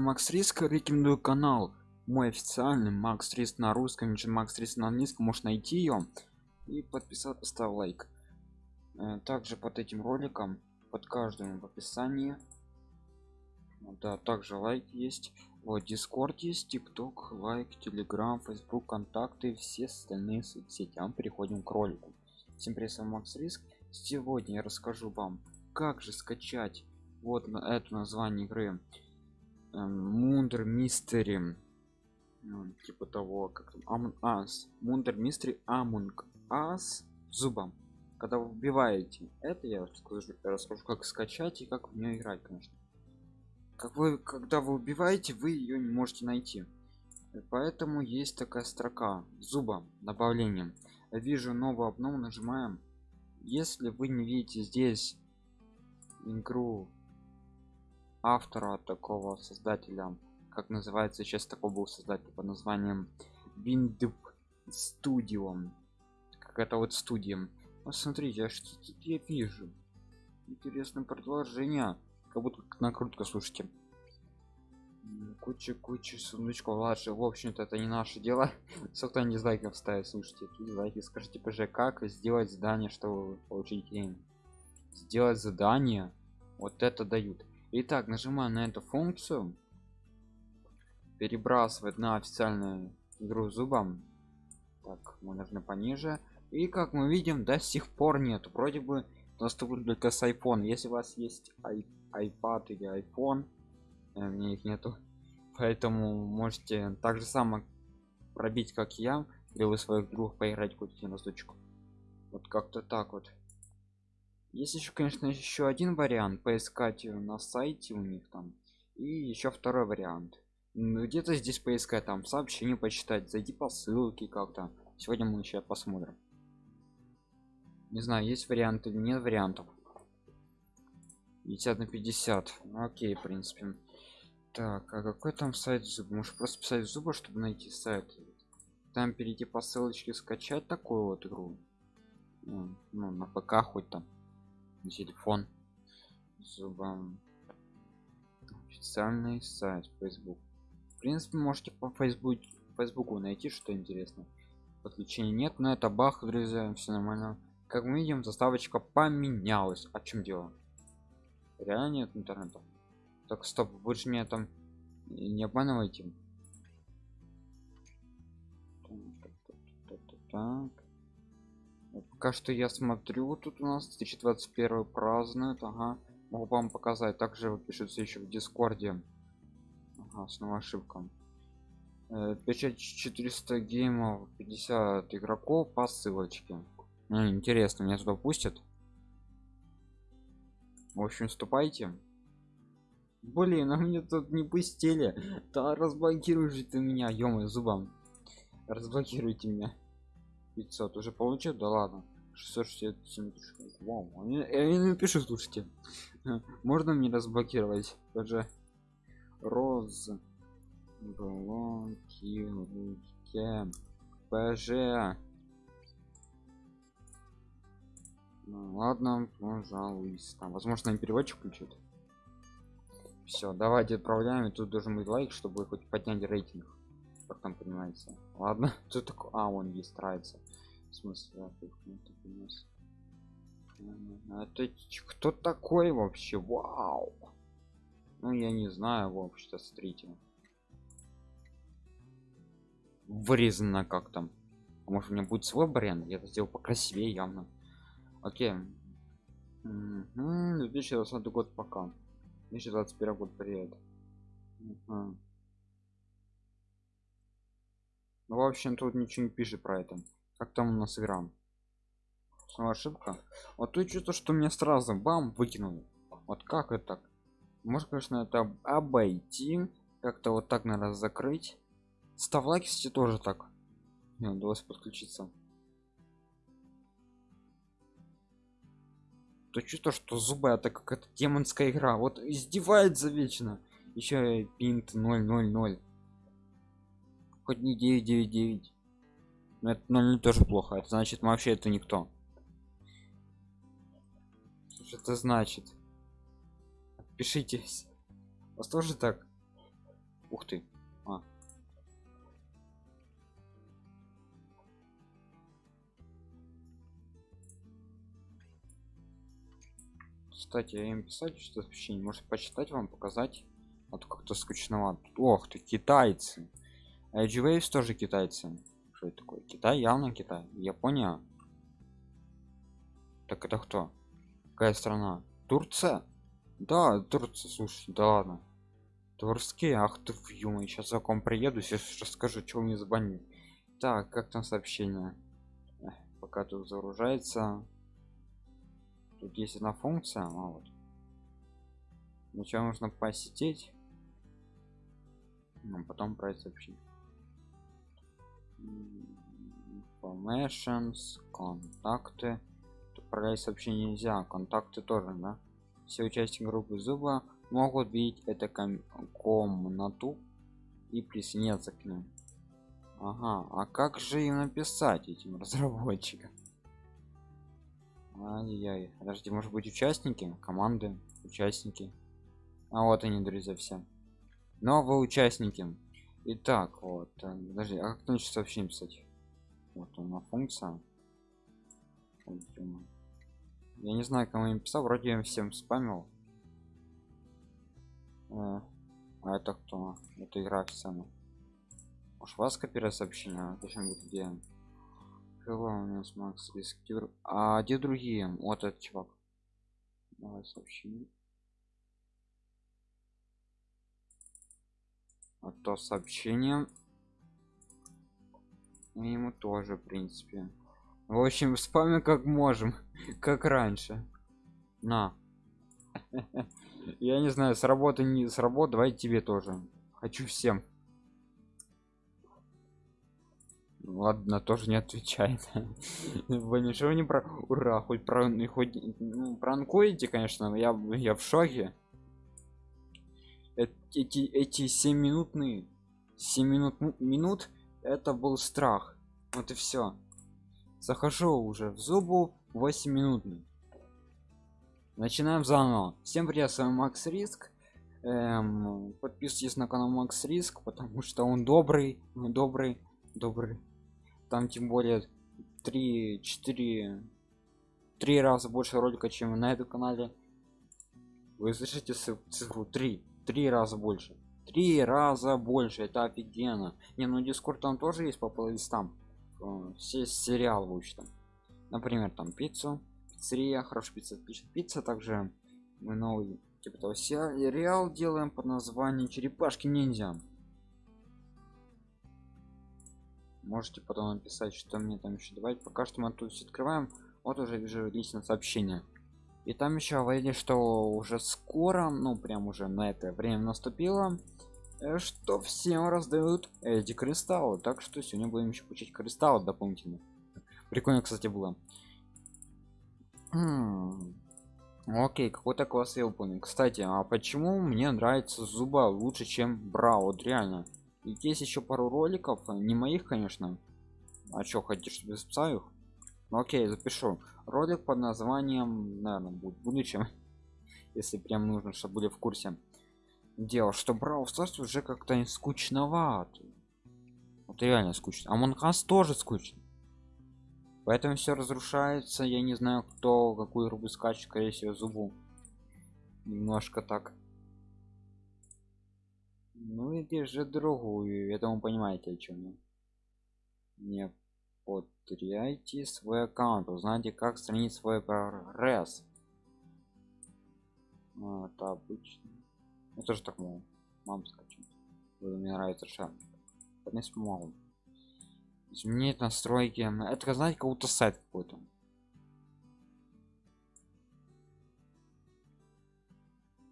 макс риск рекомендую канал. Мой официальный макс риск на русском макс риск на английском можешь найти ее и подписаться поставь лайк. Э, также под этим роликом под каждым в описании. Да также лайк есть. Вот дискорд есть тикток лайк телеграм facebook контакты все остальные соцсети. А мы переходим к ролику. Всем привет макс риск. Сегодня я расскажу вам как же скачать вот на это название игры мундер мистери типа того как там ас мундер мистери амунг ас зубом когда вы убиваете это я расскажу, расскажу как скачать и как в нее играть конечно. Как вы когда вы убиваете вы ее не можете найти. Поэтому есть такая строка зуба добавлением вижу новую обнову нажимаем. Если вы не видите здесь игру автора такого создателя как называется сейчас такой был создатель под названием Windup Studio как это вот студия. Посмотрите а что тут я вижу. Интересное продолжение. Как будто накрутка слушайте. Куча куча сундучков ладно в общем-то это не наше дело. Сколько не дизлайков ставить слушайте дизлайки. Скажите пж как сделать задание чтобы получить деньги? Сделать задание. Вот это дают итак нажимаю на эту функцию. Перебрасывать на официальную игру зубом. Так мы нужно пониже. И как мы видим до сих пор нет вроде бы доступен только с iphone. Если у вас есть iPad или iphone э, мне их нету. Поэтому можете так же само пробить как я или вы своих друг поиграть купите на штучку вот как-то так вот есть еще конечно еще один вариант поискать на сайте у них там и еще второй вариант. Где-то здесь поискать там сообщение почитать зайди по ссылке как-то. Сегодня мы еще посмотрим. Не знаю есть варианты или нет вариантов. 50 на 50 ну, окей в принципе. Так а какой там сайт зуб? Может просто писать зуба чтобы найти сайт? Там перейти по ссылочке скачать такую вот игру. Ну, ну на пк хоть там телефон зубом официальный сайт facebook. В принципе можете по facebook фейсбуку найти что интересно. Подключения нет но это бах друзья все нормально. Как мы видим заставочка поменялась. О чем дело? Реально нет интернета. Так стоп же меня там не обманывайте. Так пока что я смотрю тут у нас 2021 празднует ага. Могу вам показать также пишется еще в дискорде. Ага, снова ошибка печать 400 геймов 50 игроков по ссылочке. Интересно меня туда пустят? В общем вступайте блин а мне тут не пустили. Да разблокируйте ты меня ё зубом разблокируйте меня 500 уже получил? Да ладно. 667 Вау, я, я не напишу слушайте. Можно мне разблокировать? Даже роз. Блокируйте. Пж ну, ладно пожалуйста. Возможно переводчик включит все давайте отправляем. И тут должен быть лайк чтобы хоть поднять рейтинг как там понимается ладно. Тут такой а он есть нравится в смысле а, это кто такой вообще? Вау! Ну я не знаю вообще смотрите. Вырезано как там. А может у меня будет свой бренд? Я это сделал покрасивее явно. Окей. Угу. 2020 год пока. 2021 год привет. Угу. Ну в общем тут ничего не пишет про это. Как там у нас игра? Снова ошибка. Вот тут что-то что мне сразу бам выкинул. Вот как это так? Может конечно это обойти как-то вот так наверное закрыть. Став лайки кстати тоже так. Не удалось подключиться. То чувство что зубы это как это демонская игра. Вот издевается вечно. Еще пинт 000 хоть не 999 но это 0 тоже плохо это значит вообще это никто. Что это значит? Пишите вас тоже так? Ух ты. А. кстати я им писать что сообщение может. Почитать вам показать. Вот как-то скучновато. Ох ты китайцы Edge Waves тоже китайцы. Что это такое? Китай? Явно китай. Япония? Так это кто? Какая страна? Турция? Да турция слушай да ладно. Турские? Ах ты в юмор сейчас за ком приеду сейчас расскажу что мне забанили. Так как там сообщение? Эх, пока тут загружается. Тут есть одна функция а вот. Сначала нужно посетить? Но потом это сообщить informations контакты отправлять сообщение нельзя контакты тоже да все участники группы зуба могут видеть это ком комнату и присоединяться к ним ага а как же им написать этим разработчикам Ай-яй, подожди, может быть участники, команды, участники. А вот они, друзья, все. Новые участники. Итак, вот, э, подожди, а как начать сообщение писать? Вот она функция. Я не знаю, кому я писал, вроде я всем спамил. Э, а это кто? Это игра официально. Уж вас копировать сообщение, зачем будет где? Hello, у нас Макс Рискер. А где другие? Вот этот чувак. Давай сообщение. А то сообщение. И ему тоже, в принципе. В общем, спамим как можем, как раньше. На. Я не знаю, с работы не с работы, давай тебе тоже. Хочу всем. ладно тоже не отвечает вы ничего не про ура хоть про хоть ну, пранкуете конечно я я в шоке эти эти 7 минутные 7 минут минут это был страх. Вот и все захожу уже в зубу 8 минутный начинаем заново. Всем привет с вами макс риск. Эм, подписывайтесь на канал макс риск потому что он добрый добрый добрый. Там тем более 3 4 три раза больше ролика чем на этом канале. Вы слышите цифру 3 три раза больше. Три раза больше это офигенно. Не ну дискорд там тоже есть по плейлистам. Э, все сериал в общем например там пиццу пиццерия хорошая пицца пишет пицца также мы новый типа того сериал делаем под названием черепашки ниндзя можете потом написать что мне там еще давать пока что мы тут все открываем. Вот уже вижу личное сообщение и там еще говорили что уже скоро ну прям уже на это время наступило э, что всем раздают эти кристаллы. Так что сегодня будем еще получить кристаллы дополнительно. Прикольно кстати было. Хм. окей какой-то класс я выполнил. Кстати а почему мне нравится зуба лучше чем браво вот реально? И есть еще пару роликов не моих конечно. А что хотите чтобы записал их окей запишу. Ролик под названием наверное будет в будущем если прям нужно чтобы были в курсе дело что брал Stars уже как-то скучновато вот реально скучно. А монхас тоже скучно. Поэтому все разрушается я не знаю кто какую рубу скачет скорее всего зубу. Немножко так. Ну иди же другую. Я думаю понимаете о чем я. Не потеряйте свой аккаунт узнайте как сохранить свой прогресс. Ну, это обычно. Я тоже так могу. Мам скачать. Мне нравится шаг не смогу. Изменить настройки это знаете кого-то сайт какой-то.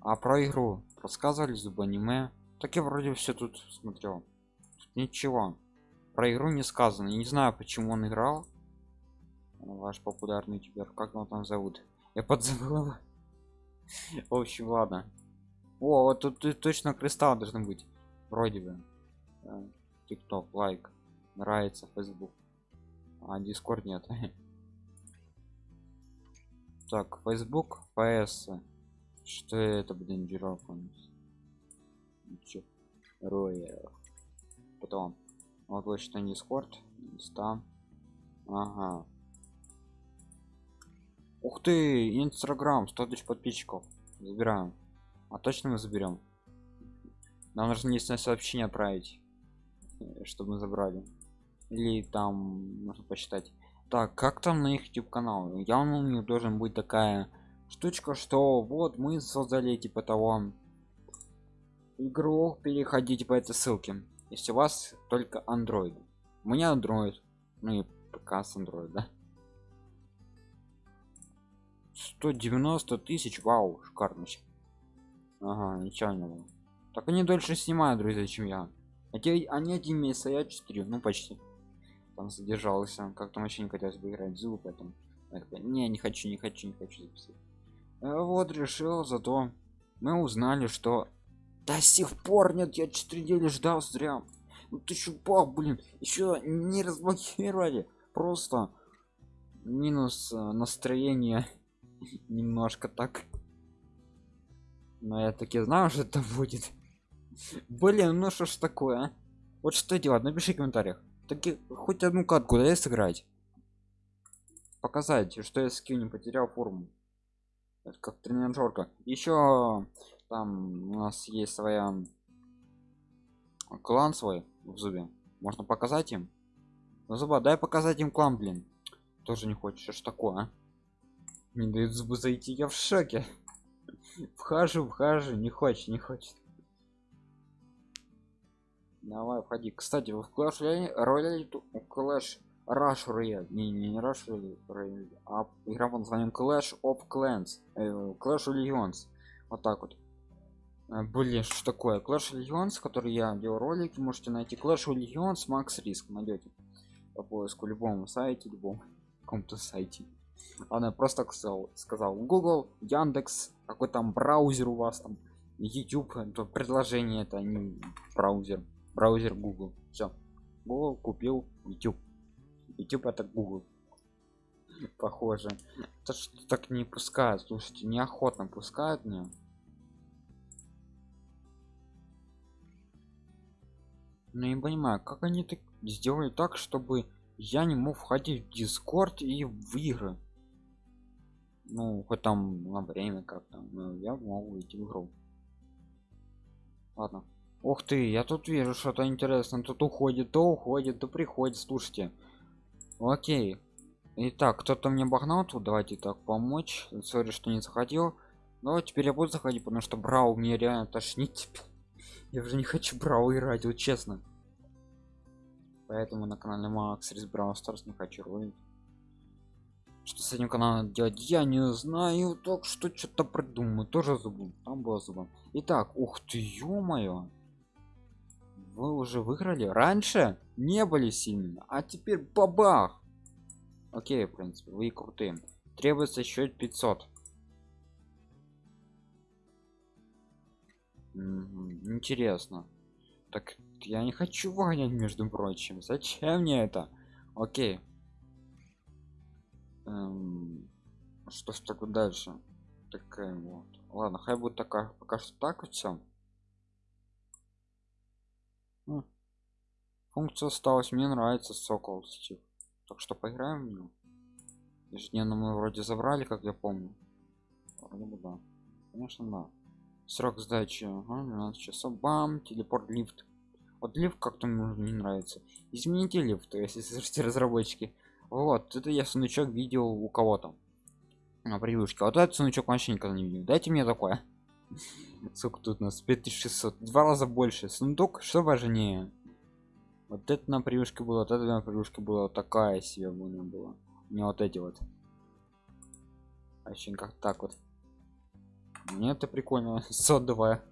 А про игру? Рассказывали зуб аниме? Так я вроде все тут смотрел. Тут ничего про игру не сказано. Я не знаю почему он играл. Ваш популярный ютубер как его там зовут? Я подзабыл в общем ладно. О вот тут, тут точно кристалл должен быть. Вроде бы. Тикток лайк. Нравится facebook. А дискорд нет. Так facebook ps что это блин Чё? роя потом что дискорд инста. Ага. Ух ты инстаграм 100 тысяч подписчиков. Забираем. А точно мы заберем? Нам нужно единственное сообщение отправить э, чтобы мы забрали. Или там нужно посчитать так как там на их youtube канал? Явно у них должен быть такая штучка что вот мы создали типа того игру переходите по этой ссылке если у вас только android. У меня android ну и пока с android да? 190 тысяч вау шикарно ага нечаянно так они дольше снимают друзья чем я. Эти они один месяц а я 4 ну почти. Там задержался как там вообще не хотелось бы играть зуб поэтому не не хочу не хочу не хочу записать а вот решил зато мы узнали что до сих пор нет я 4 недели ждал зря. Ну ты чупак блин еще не разблокировали. Просто минус э, настроение немножко так. Но я таки знаю что это будет. Блин ну что ж такое а? вот что делать напиши в комментариях. Таки хоть одну катку дай сыграть. Показать что я скилл не потерял форму. Это как тренажерка еще там у нас есть своя клан свой в зубе. Можно показать им? Ну, зуба. Дай показать им клан блин. Тоже не хочешь. Что такое а? не дают зубы зайти. Я в шоке. Вхожу вхожу. Не хочет не хочет. Давай входи. Кстати в клаш рояль клэш Rush Royale. Не, не, Rush Royale, а игра под названием Clash of Clans. Э, Clash of Legends. Вот так вот. Э, блин, что такое? Clash Legends, который я делал ролики, можете найти. Clash Legends Max Risk найдете по поиску любому сайте, любом каком-то сайте. Она просто сказал, сказал Google, Яндекс, какой там браузер у вас там, YouTube, это предложение, это не браузер, браузер Google. Все, Google купил YouTube. YouTube это Google. Похоже. Это что так не пускают, слушайте, неохотно пускают мне. Ну не понимаю, как они так сделали так, чтобы я не мог входить в Discord и в игры. Ну, хоть там на время как-то, но я могу идти в игру. Ладно. Ух ты, я тут вижу что-то интересное. Тут уходит, то уходит, то приходит. Слушайте, окей итак кто-то мне обогнал тут давайте так помочь сори что не заходил но теперь я буду заходить потому что брау мне реально тошнит я уже не хочу брау играть вот честно. Поэтому на канале макс рис брау старс не хочу ролить что с этим каналом делать я не знаю так что что-то придумаю тоже забыл там было зубом итак ух ты ё-моё. Вы уже выиграли? Раньше не были сильными а теперь бабах! Окей в принципе вы крутые. Требуется счет 500 интересно. Так я не хочу выгонять между прочим. Зачем мне это? Окей. Эм, что ж так дальше? Такая вот. Ладно хай будет такая пока что так вот все функция осталась. Мне нравится сокол стив. Так что поиграем в него ежедневно мы вроде забрали как я помню. Вроде бы да. Конечно да срок сдачи ага, 12 часов бам телепорт лифт. Вот лифт как-то мне не нравится. Измените лифт если слышите разработчики. Вот это я сундучок видел у кого-то. На превьюшке вот этот сундучок вообще никогда не видел. Дайте мне такое. Сколько тут у нас 5600 два раза больше. Сундук что важнее? Вот это на превьюшке было вот это на превьюшке была такая себе была. Была не вот эти вот. Очень как так вот мне это прикольно. Содовая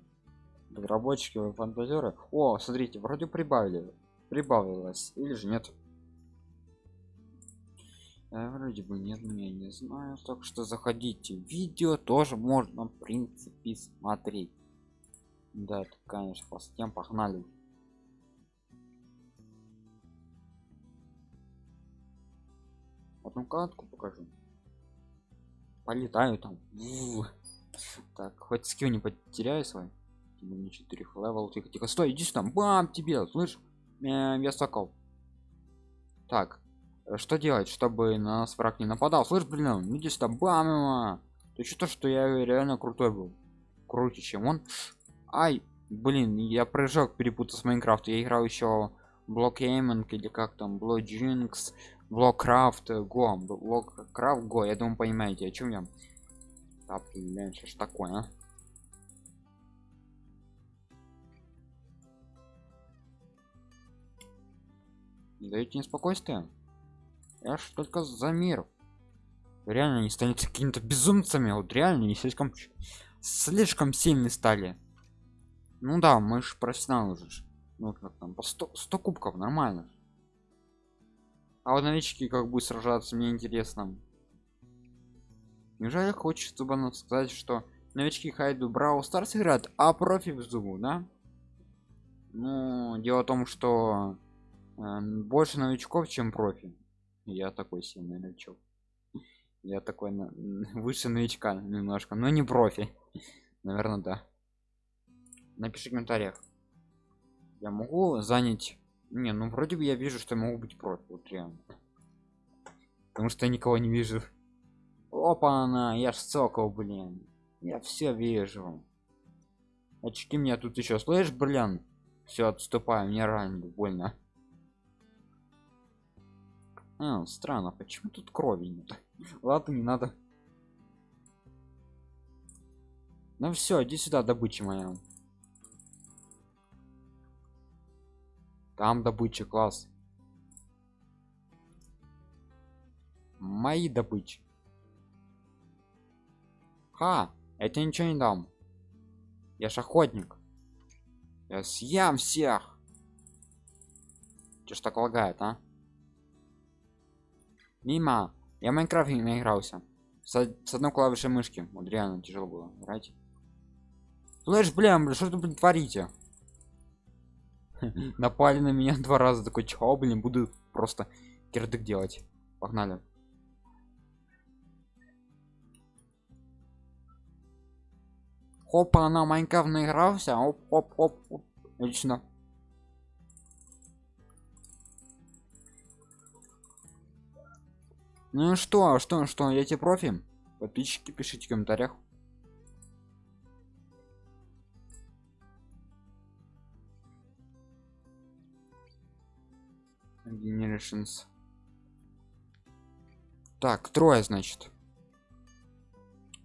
разработчики фантазеры? О смотрите вроде прибавили прибавилось или же нет? А, вроде бы нет я не знаю. Так что заходите. Видео тоже можно в принципе смотреть. Да это конечно по тем погнали. Одну катку покажу. Полетаю там так хоть skill не потеряю свой. Не 4 level тихо тихо стой иди сюда бам тебе! Слышь э, я сокол так э, что делать чтобы на нас враг не нападал? Слышь блин иди сюда бам ты что то что я реально крутой был. Круче чем он. Ай блин я прыжок перепутал с Minecraft я играл еще блокейминг или как там блоджинкс блоккрафт го блоккрафт го я думаю понимаете о чем я блин что ж такое а? не даете мне спокойствие. Я ж только за мир. Реально не станете какими-то безумцами вот реально не слишком слишком сильны стали. Ну да мы же профессионалы уже ну как там по 100, 100 кубков нормально. А вот новички как будет сражаться мне интересно неужели хочет чтобы сказать что новички хайду брау старс играют а профи в зубу да? Ну дело в том что э, больше новичков чем профи. Я такой сильный новичок. Я такой на... выше новичка немножко но не профи. Наверное да. Напиши в комментариях. Я могу занять? Не ну вроде бы я вижу что я могу быть профи вот реально. Потому что я никого не вижу опа она я ж сокол блин. Я все вижу. Очки меня тут еще слышишь блин? Все отступаю мне ранит больно. А, странно почему тут крови нет ладно не надо. Ну все иди сюда добыча моя. Там добыча класс. Мои добычи ха это ничего не дам. Я ж охотник. Я съем всех. Че ж так лагает а? Мимо. Я майнкрафт не наигрался с, с одной клавишей мышки. Вот реально тяжело было играть. Слышь блин блин что тут творите? Напали на меня два раза. Такой чего блин буду просто кирдык делать погнали Хопа, она Майнкрафт наигрался. Оп, оп, оп, оп. Отлично. Ну что, что, что, я тебе профи? Подписчики, пишите в комментариях. Generations. Так, трое, значит.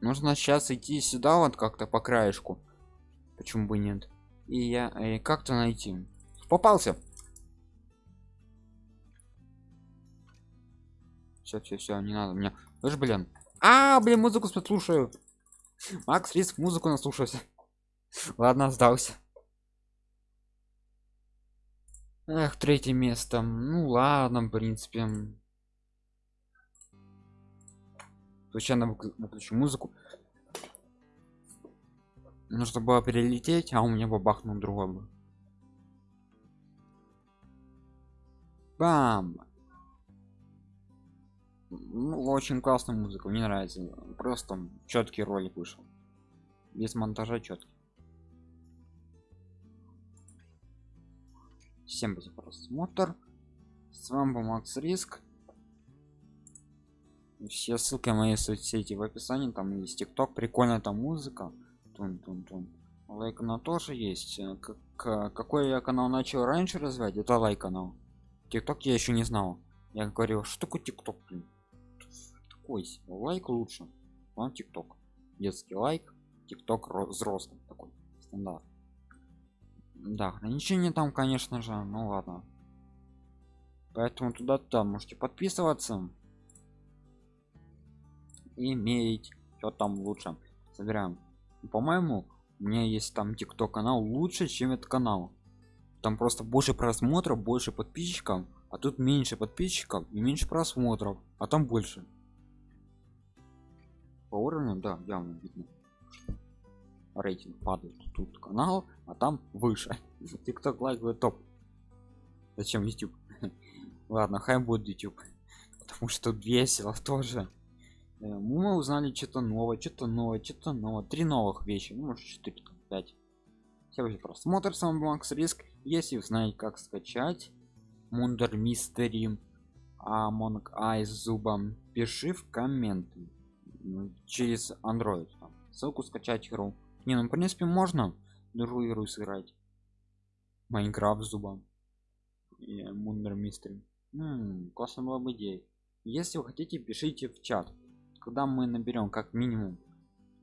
Нужно сейчас идти сюда вот как-то по краешку. Почему бы нет? И я э, как-то найти. Попался. все все все не надо мне тоже блин а блин музыку послушаю макс риск музыку наслушался ладно сдался эх третье место ну ладно в принципе случайно выключу музыку. Нужно было перелететь а у меня бабахнул другой был бам! Ну, очень классная музыка мне нравится. Просто четкий ролик вышел. Без монтажа четкий всем спасибо просмотр. С вами был макс риск все ссылки мои соцсети в описании там есть тикток прикольная там музыка. Тун -тун -тун. лайк на тоже есть. Э, как какой я канал начал раньше развивать это лайк канал. Тикток я еще не знал. Я говорил что такое тикток блин? Такой лайк лучше. Вам тикток. Детский лайк тикток взрослый такой стандарт. Да ограничения там конечно же ну ладно. Поэтому туда туда можете подписываться иметь что там лучше. Собираем. По-моему у меня есть там тикток канал лучше чем этот канал. Там просто больше просмотров больше подписчиков а тут меньше подписчиков и меньше просмотров а там больше. По уровню да явно видно рейтинг падает. Тут канал а там выше. Тикток лайк топ. Зачем youtube? Ладно хай будет youtube. Потому что весело тоже мы узнали что-то новое что-то новое что-то новое три новых вещи ну может 4 5 Всем просмотр, с вами Макс Риск. Если знаете, как скачать Мундер Мистери Among Ай с зубом, пиши в комменты через Android. Ссылку скачать игру. Не, ну в принципе можно другую игру сыграть. Майнкрафт зубом. Мундер Мистери. Классно была бы идея. Если вы хотите, пишите в чат. Когда мы наберем как минимум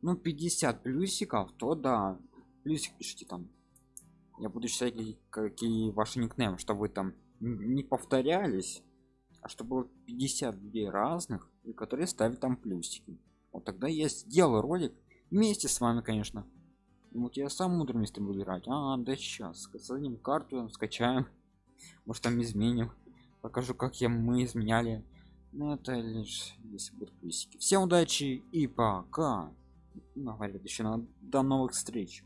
ну 50 плюсиков, то да, плюсик пишите там. Я буду считать какие ваши никнеймы чтобы там не повторялись а чтобы 52 разных и которые ставят там плюсики. Вот тогда я сделаю ролик вместе с вами конечно. Вот я сам мудрый мистер буду играть. А да сейчас создадим карту скачаем. Может там изменим. Покажу как я мы изменяли но это лишь если будут плюсики. Всем удачи и пока. Ну, говорят еще до новых встреч